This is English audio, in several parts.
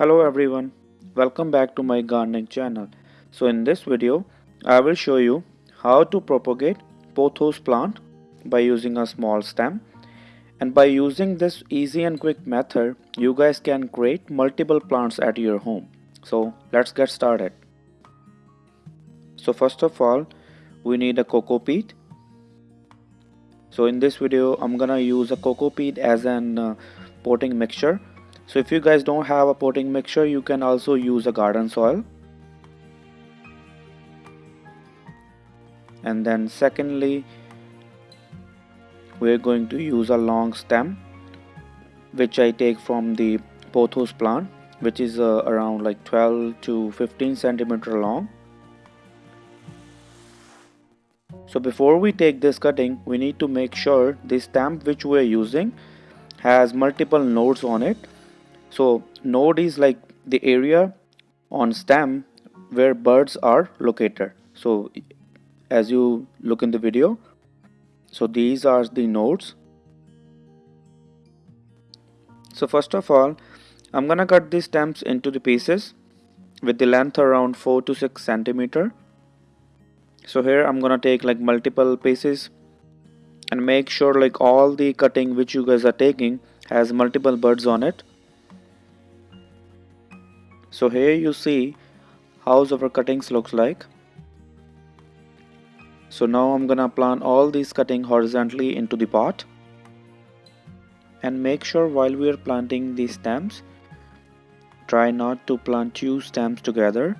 Hello everyone, welcome back to my gardening channel. So in this video, I will show you how to propagate pothos plant by using a small stem. And by using this easy and quick method, you guys can create multiple plants at your home. So let's get started. So first of all, we need a coco peat. So in this video, I'm gonna use a coco peat as an uh, potting mixture so if you guys don't have a potting mixture you can also use a garden soil. And then secondly we're going to use a long stem which I take from the pothos plant which is uh, around like 12 to 15 centimeter long. So before we take this cutting we need to make sure the stem which we are using has multiple nodes on it so node is like the area on stem where buds are located. So as you look in the video so these are the nodes. So first of all I'm gonna cut these stems into the pieces with the length around 4 to 6 centimeter. So here I'm gonna take like multiple pieces and make sure like all the cutting which you guys are taking has multiple buds on it so here you see how our cuttings looks like. So now I'm gonna plant all these cutting horizontally into the pot. And make sure while we are planting these stems try not to plant two stems together.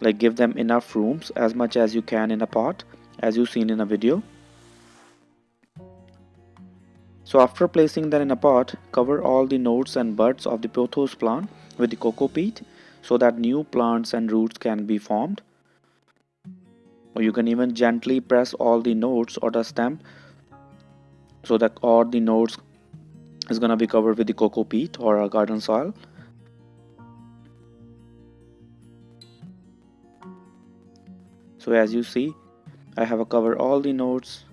Like give them enough rooms as much as you can in a pot as you seen in a video. So after placing them in a pot cover all the nodes and buds of the pothos plant with the coco peat so that new plants and roots can be formed. Or you can even gently press all the nodes or the stem so that all the nodes is gonna be covered with the coco peat or a garden soil. So as you see I have covered all the nodes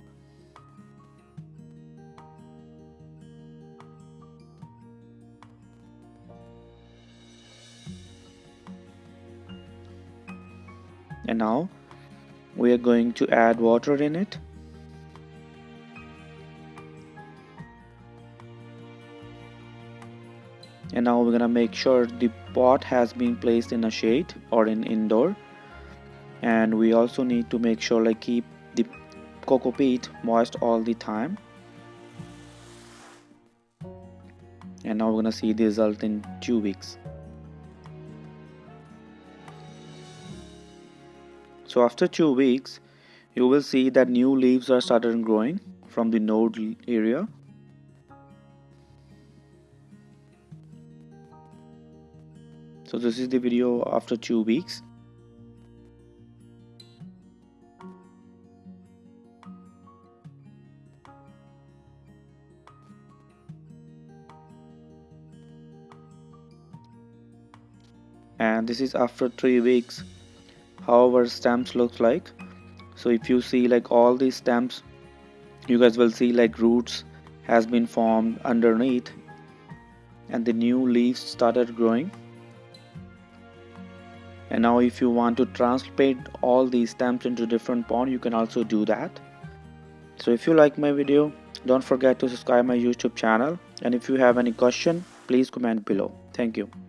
and now we are going to add water in it. And now we're gonna make sure the pot has been placed in a shade or in indoor. And we also need to make sure like keep the coco peat moist all the time. And now we're gonna see the result in two weeks So after two weeks, you will see that new leaves are started growing from the node area. So this is the video after two weeks. and this is after three weeks how our stamps looks like. So if you see like all these stamps you guys will see like roots has been formed underneath and the new leaves started growing. And now if you want to transplant all these stamps into different pond you can also do that. So if you like my video don't forget to subscribe my youtube channel. And if you have any question please comment below. Thank you